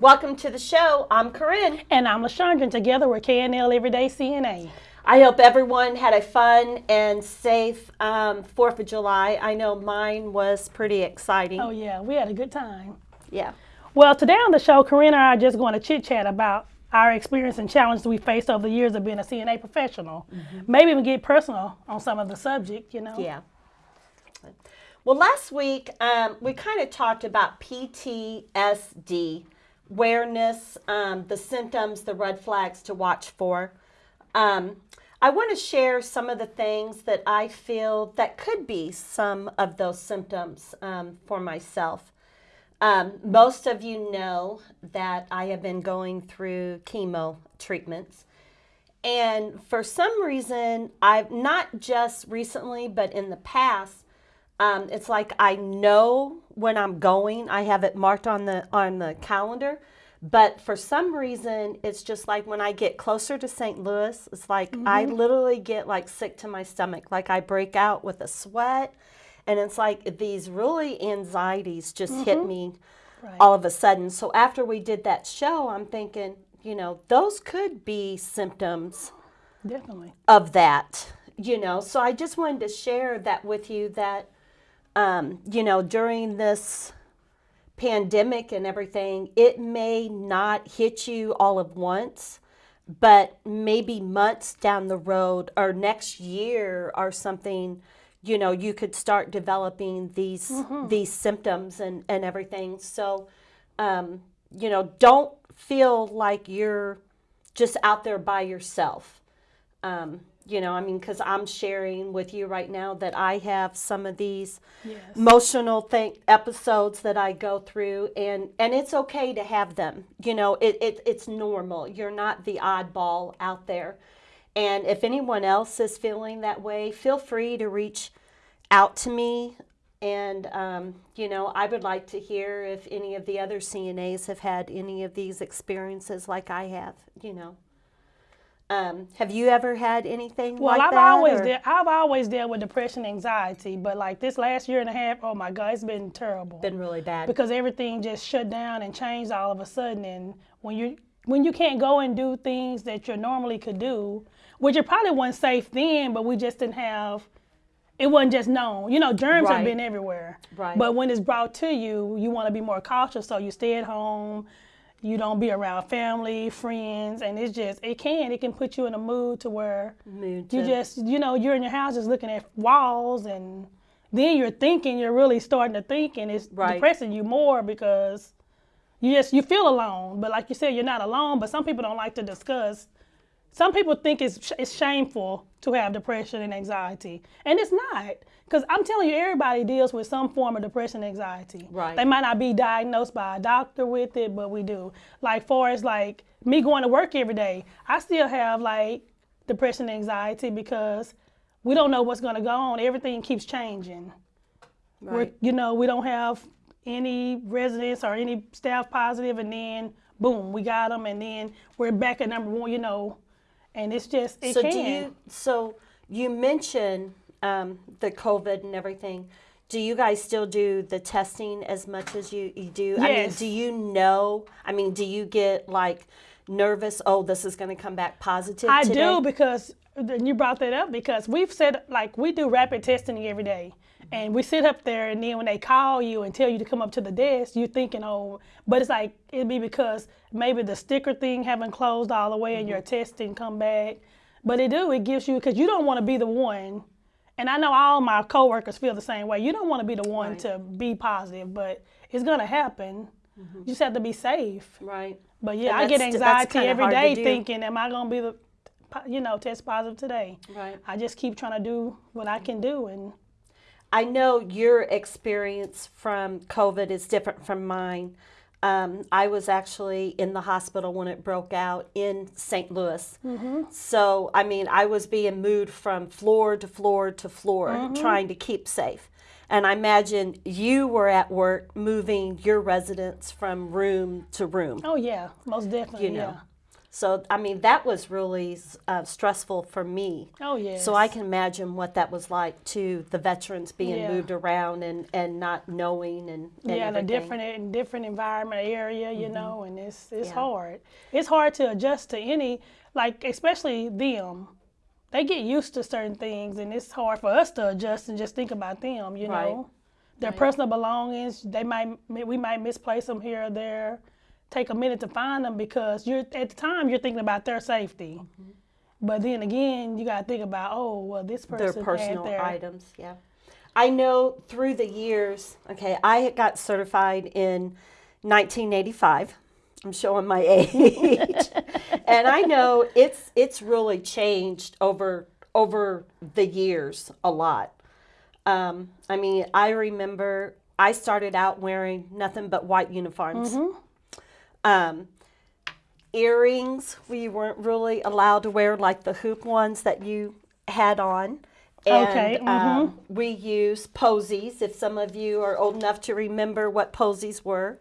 Welcome to the show. I'm Corinne. And I'm LaShondra, and together we're KNL Everyday CNA. I hope everyone had a fun and safe um, 4th of July. I know mine was pretty exciting. Oh, yeah, we had a good time. Yeah. Well, today on the show, Corinne and I are just going to chit chat about our experience and challenges we faced over the years of being a CNA professional. Mm-hmm. Maybe even get personal on some of the subject, you know? Yeah. Well, last week um, we kind of talked about PTSD, awareness, um, the symptoms, the red flags to watch for. Um, I want to share some of the things that I feel that could be some of those symptoms um, for myself. Um, most of you know that I have been going through chemo treatments. And for some reason, I've not just recently, but in the past, um, it's like I know when I'm going. I have it marked on the on the calendar. But for some reason, it's just like when I get closer to St. Louis, it's like mm-hmm. I literally get like sick to my stomach. Like I break out with a sweat. And it's like these really anxieties just mm-hmm. hit me right. all of a sudden. So after we did that show, I'm thinking, you know, those could be symptoms definitely of that, you know. So I just wanted to share that with you that um, you know, during this pandemic and everything, it may not hit you all at once, but maybe months down the road or next year or something, you know, you could start developing these mm-hmm. these symptoms and, and everything. So, um, you know, don't feel like you're just out there by yourself. Um, you know, I mean, because I'm sharing with you right now that I have some of these yes. emotional thing episodes that I go through, and and it's okay to have them. You know, it, it it's normal. You're not the oddball out there. And if anyone else is feeling that way, feel free to reach out to me. And, um, you know, I would like to hear if any of the other CNAs have had any of these experiences like I have, you know. Um, have you ever had anything well, like I've that? Always de- I've always dealt with depression, anxiety, but like this last year and a half, oh my God, it's been terrible. Been really bad. Because everything just shut down and changed all of a sudden, and when you when you can't go and do things that you normally could do, which it probably wasn't safe then, but we just didn't have. It wasn't just known. You know, germs right. have been everywhere. Right. But when it's brought to you, you want to be more cautious, so you stay at home you don't be around family, friends, and it's just it can it can put you in a mood to where mood you just you know you're in your house just looking at walls and then you're thinking you're really starting to think and it's right. depressing you more because you just you feel alone. But like you said, you're not alone. But some people don't like to discuss. Some people think it's it's shameful to have depression and anxiety, and it's not. Because I'm telling you, everybody deals with some form of depression and anxiety. Right. They might not be diagnosed by a doctor with it, but we do. Like, far as like me going to work every day, I still have like depression and anxiety because we don't know what's going to go on. Everything keeps changing. Right. We're, you know, we don't have any residents or any staff positive, and then boom, we got them, and then we're back at number one. You know, and it's just it so can. Do you, so you mentioned um, the COVID and everything, do you guys still do the testing as much as you, you do? Yes. I mean, do you know? I mean, do you get like nervous? Oh, this is going to come back positive. I today? do because you brought that up because we've said like we do rapid testing every day. And we sit up there, and then when they call you and tell you to come up to the desk, you're thinking, oh, but it's like it'd be because maybe the sticker thing haven't closed all the way, and mm-hmm. your test didn't come back. But it do, it gives you because you don't want to be the one and I know all my coworkers feel the same way. You don't want to be the one right. to be positive, but it's gonna happen. Mm-hmm. You just have to be safe. Right. But yeah, I get anxiety every day thinking, am I gonna be the, you know, test positive today? Right. I just keep trying to do what I can do, and I know your experience from COVID is different from mine. Um, I was actually in the hospital when it broke out in St. Louis. Mm-hmm. So, I mean, I was being moved from floor to floor to floor mm-hmm. trying to keep safe. And I imagine you were at work moving your residents from room to room. Oh, yeah, most definitely. You know. Yeah. So, I mean, that was really uh, stressful for me. Oh yes. So I can imagine what that was like to the veterans being Yeah. moved around and, and not knowing and, and yeah, in a different in different environment area, you know, and it's it's Yeah. hard. It's hard to adjust to any like especially them. They get used to certain things, and it's hard for us to adjust and just think about them. You Right. know, their personal belongings. They might we might misplace them here or there. Take a minute to find them because you're at the time you're thinking about their safety. Mm-hmm. But then again, you got to think about oh well, this person their personal their items. Yeah, I know through the years. Okay, I got certified in 1985. I'm showing my age, and I know it's it's really changed over over the years a lot. Um, I mean, I remember I started out wearing nothing but white uniforms. Um, earrings we weren't really allowed to wear like the hoop ones that you had on. And Okay, um, we use posies if some of you are old enough to remember what posies were.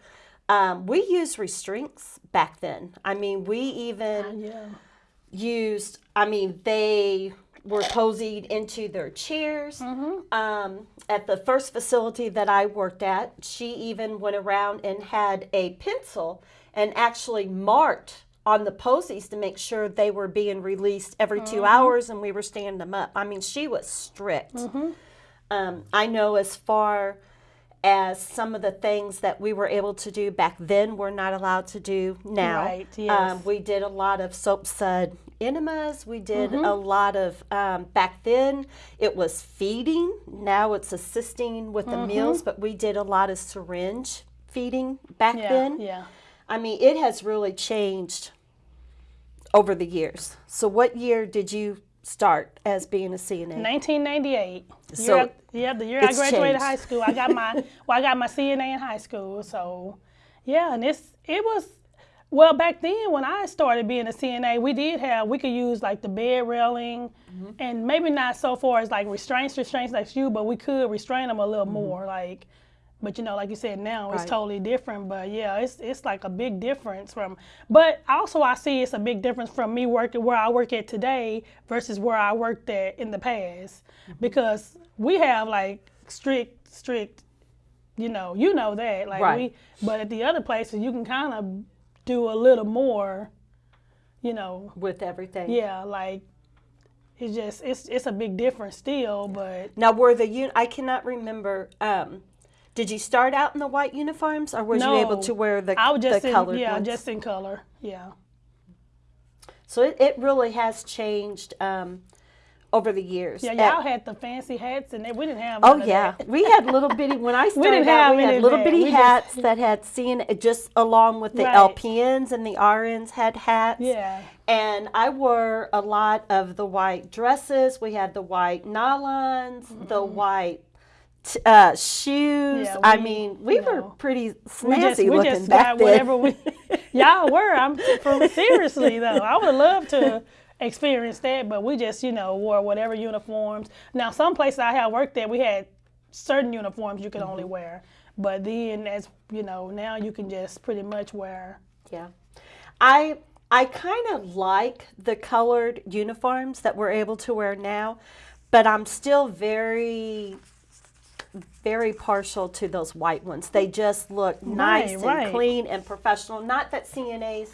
Um, we used restraints back then. I mean we even yeah. used i mean they were posied into their chairs. Um, at the first facility that i worked at she even went around and had a pencil and actually marked on the posies to make sure they were being released every 2 hours and we were standing them up i mean she was strict um, i know as far as some of the things that we were able to do back then we're not allowed to do now Right, um, yes. we did a lot of soap sud enemas. We did Mm-hmm. a lot of, um, back then it was feeding. Now it's assisting with the Mm-hmm. meals, but we did a lot of syringe feeding back Yeah, then. yeah. I mean, it has really changed over the years. So, what year did you start as being a CNA? 1998. So, Year yeah, the year I graduated changed. high school. I got my well, I got my CNA in high school. So, yeah, and it's it was well back then when I started being a CNA, we did have we could use like the bed railing, Mm-hmm. and maybe not so far as like restraints, restraints like you, but we could restrain them a little more, like. But you know, like you said, now it's Mm-hmm. Totally different. But yeah, it's it's like a big difference from. But also, I see it's a big difference from me working where I work at today versus where I worked at in the past, Mm-hmm. because we have like strict, strict. You know, you know that like Right. we. But at the other places, you can kind of do a little more. You know, with everything. yeah, like it's just it's it's a big difference still, but Now, were the un- I cannot remember. Um, did you start out in the white uniforms, or was you able to wear the I was just the in, colored yeah, ones? just in color, yeah. So it, it really has changed um, over the years. Yeah, y'all had the fancy hats, and they, we didn't have. oh yeah, we had little bitty. When I started we didn't out, have we had little bitty We just- hats that had seen just along with the Right. LPNs and the RNs had hats. Yeah. And I wore a lot of the white dresses. We had the white nylons, the white t- uh, shoes. Yeah, I mean, we you were know, pretty We snazzy just we looking just back got then. whatever we. y'all were. I'm seriously though. I would love to experience that, but we just you know wore whatever uniforms. Now some places I have worked at, we had certain uniforms you could only Mm-hmm. wear, but then as you know now you can just pretty much wear. Yeah. I I kind of like the colored uniforms that we're able to wear now, but I'm still very very partial to those white ones. They just look nice and right. clean and professional. Not that CNAs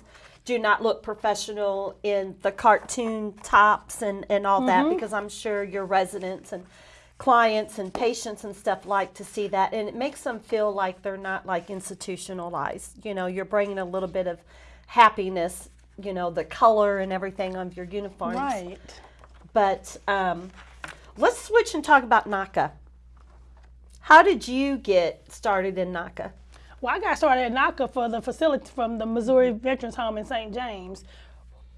do not look professional in the cartoon tops and, and all that because I'm sure your residents and clients and patients and stuff like to see that and it makes them feel like they're not like institutionalized. You know, you're bringing a little bit of happiness, you know, the color and everything of your uniforms. Right. But um, let's switch and talk about NAHCA. How did you get started in NAHCA? Well, I got started at NAHCA for the facility from the Missouri Veterans Home in St. James.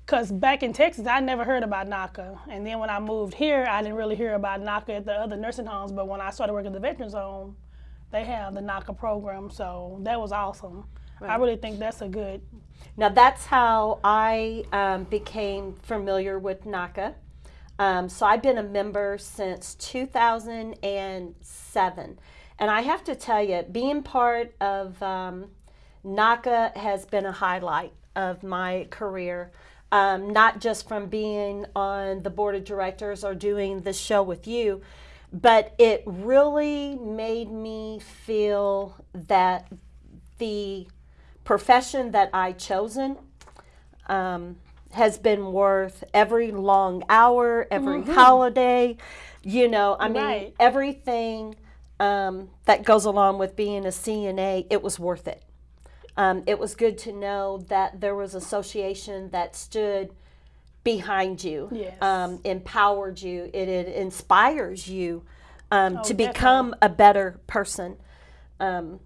Because back in Texas, I never heard about NAHCA. And then when I moved here, I didn't really hear about NAHCA at the other nursing homes. But when I started working at the Veterans Home, they have the NAHCA program. So that was awesome. I really think that's a good. Now that's how I um, became familiar with NAHCA. Um, so I've been a member since 2007. And I have to tell you, being part of um, NAHCA has been a highlight of my career. Um, not just from being on the board of directors or doing the show with you, but it really made me feel that the profession that I chosen um, has been worth every long hour, every holiday. You know, I mean, Right. everything um, that goes along with being a CNA, it was worth it. Um, it was good to know that there was association that stood behind you, Yes. um, empowered you, it, it inspires you um, Oh, to become a better person. Um,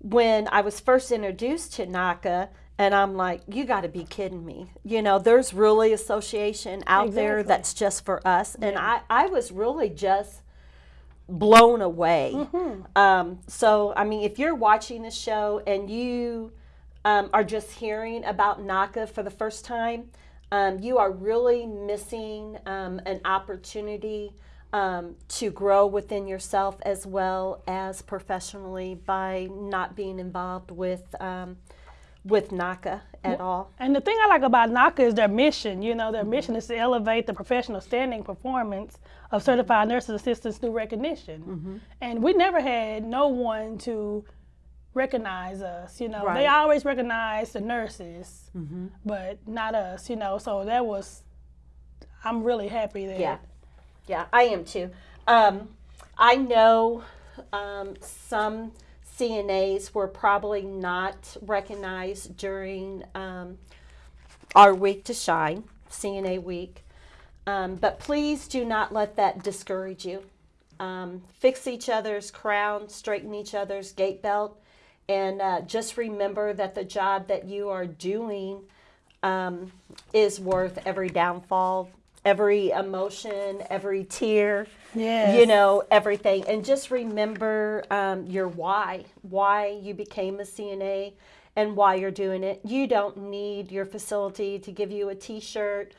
when I was first introduced to NAHCA, and I'm like, you got to be kidding me. You know, there's really association out there that's just for us. And I, I was really just blown away. Mm-hmm. Um, so, I mean, if you're watching the show and you um, are just hearing about NAHCA for the first time, um, you are really missing um, an opportunity um, to grow within yourself as well as professionally by not being involved with um, with NAHCA at all. And the thing I like about NAHCA is their mission. You know, their Mm-hmm. mission is to elevate the professional standing performance of certified nurses assistants through recognition. Mm-hmm. And we never had no one to recognize us. You know, Right. They always recognize the nurses, but not us. You know, so that was. I'm really happy that. Yeah, yeah, I am too. Um, I know um, some CNAs were probably not recognized during um, our week to shine, CNA week. Um, but please do not let that discourage you. Um, fix each other's crown, straighten each other's gait belt, and uh, just remember that the job that you are doing um, is worth every downfall, every emotion, every tear, Yes. you know, everything. And just remember um, your why, why you became a CNA and why you're doing it. You don't need your facility to give you a t shirt.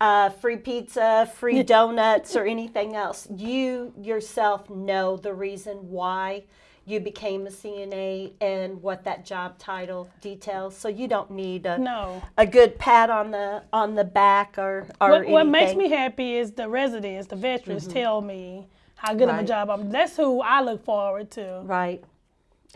Uh, free pizza, free donuts, or anything else. You yourself know the reason why you became a CNA and what that job title details. So you don't need a, No. a good pat on the on the back or or What, what makes me happy is the residents, the veterans, mm-hmm. tell me how good of a job I'm. That's who I look forward to. right.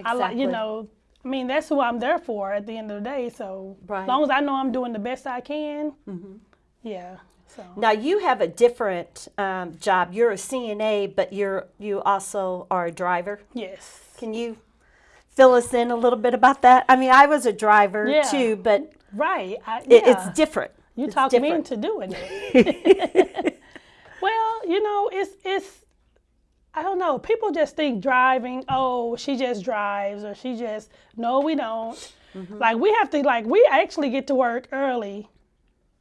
I like, you know, I mean, that's who I'm there for at the end of the day. So, Right. as long as I know I'm doing the best I can, mm-hmm. yeah. So, Now you have a different um, job. You're a CNA, but you're you also are a driver. yes. Can you fill us in a little bit about that? I mean, I was a driver Yeah. too, but Right. I, it, it's different. You talked me into doing it. well, you know, it's it's I don't know. People just think driving, oh, she just drives or she just no, we don't. Mm-hmm. Like we have to like we actually get to work early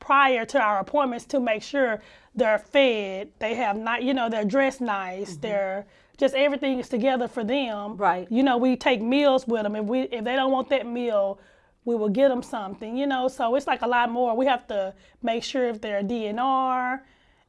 prior to our appointments to make sure they're fed, they have not, you know, they're dressed nice, they're just everything is together for them. Mm-hmm. Right. You know, we take meals with them. If we if they don't want that meal, we will get them something. You know, so it's like a lot more. We have to make sure if they're DNR,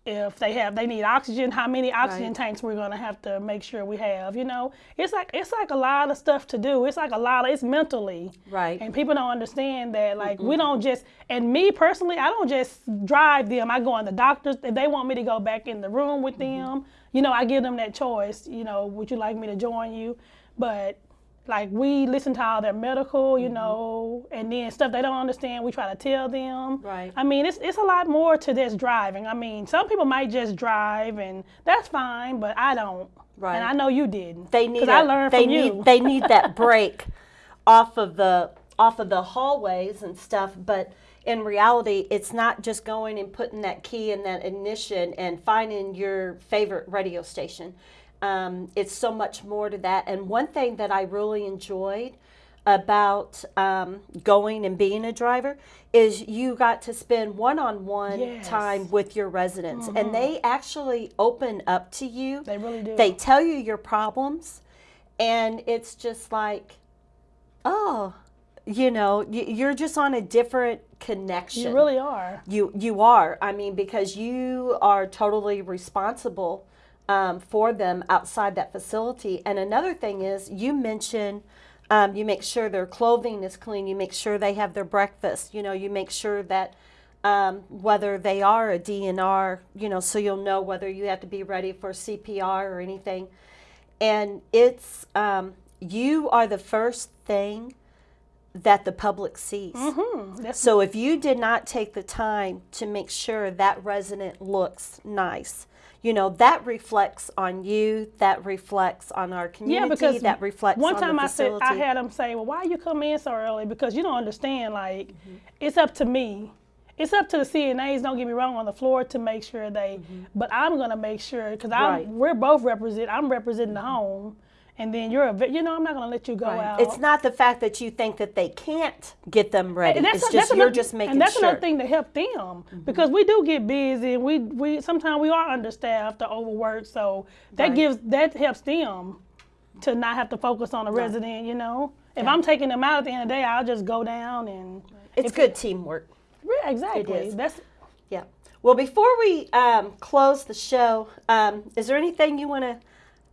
if they have they need oxygen, how many oxygen Right. tanks we're gonna have to make sure we have. You know, it's like it's like a lot of stuff to do. It's like a lot of it's mentally. Right. And people don't understand that. Like we don't just and me personally, I don't just drive them. I go on the doctors if they want me to go back in the room with mm-hmm. them. You know, I give them that choice. You know, would you like me to join you? But like we listen to all their medical, you mm-hmm. know, and then stuff they don't understand, we try to tell them. Right. I mean, it's it's a lot more to this driving. I mean, some people might just drive and that's fine, but I don't. Right. And I know you didn't. They need. a- I learned they from need. you. They need that break off of the off of the hallways and stuff. But in reality, it's not just going and putting that key in that ignition and finding your favorite radio station. Um, it's so much more to that. And one thing that I really enjoyed about um, going and being a driver is you got to spend one-on-one Yes. Mm-hmm. time with your residents and they actually open up to you They really do. they tell you your problems and it's just like oh you know you're just on a different connection you really are. you you are i mean because you are totally responsible um, for them outside that facility and another thing is you mentioned Um, you make sure their clothing is clean. You make sure they have their breakfast. You know, you make sure that um, whether they are a DNR, you know, so you'll know whether you have to be ready for CPR or anything. And it's, um, you are the first thing that the public sees. Hmm, So if you did not take the time to make sure that resident looks nice, you know, that reflects on you, that reflects on our community, Yeah, because that reflects one on time I said. I had them say, "Well, why you come in so early?" Because you don't understand. Like, Mm-hmm. it's up to me. It's up to the CNAs. Don't get me wrong on the floor to make sure they. But I'm gonna make sure because I'm. Mm-hmm. Right. Mm-hmm. We're both represent. I'm representing the home, and then you're a. You know, I'm not gonna let you go out. It's not the fact that you think that they can't get them ready. It's just you're another, just making and that's sure. Another thing to help them because we do get busy and we we sometimes we are understaffed or overworked so that Right. gives that helps them to not have to focus on the resident you know if i'm taking them out at the end of the day i'll just go down and It's good teamwork. Yeah, exactly that's Yeah. Well, before we um, close the show, um, is there anything you want to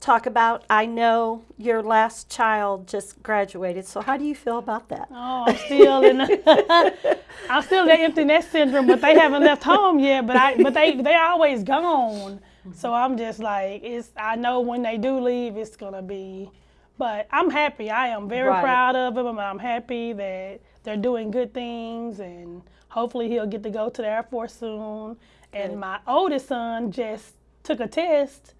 talk about? I know your last child just graduated, so how do you feel about that? Oh, I'm still in. The, I'm still in the empty nest syndrome, but they haven't left home yet. But I, but they, they're always gone. So mm-hmm. I'm just like, it's. I know when they do leave, it's gonna be. But I'm happy. I am very Right. proud of them. and I'm happy that they're doing good things, and hopefully he'll get to go to the Air Force soon. And Good. my oldest son just took a test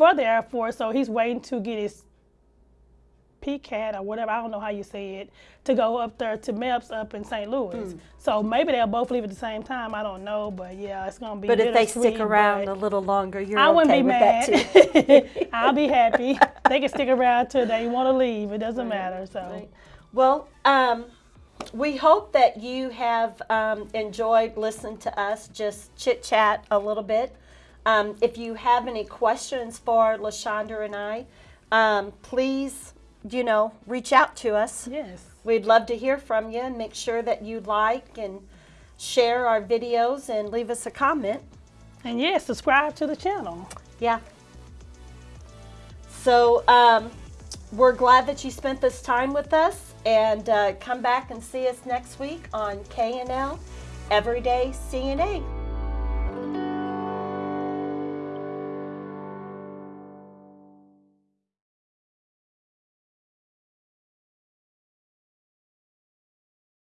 for the Air Force, so he's waiting to get his PCAT or whatever, I don't know how you say it, to go up there to MEPS up in St. Louis. Hmm. So maybe they'll both leave at the same time. I don't know, but yeah, it's gonna be. But if they stick around a little longer, you're I wouldn't okay be with mad. that too. I'll be happy. they can stick around till they want to leave. It doesn't matter. So Right. Well, um, we hope that you have um, enjoyed listening to us just chit chat a little bit. Um, if you have any questions for LaShonda and I, um, please, you know, reach out to us. yes, We'd love to hear from you and make sure that you like and share our videos and leave us a comment. and yes, subscribe to the channel. Yeah. So um, we're glad that you spent this time with us, and uh, come back and see us next week on K and L Everyday CNA.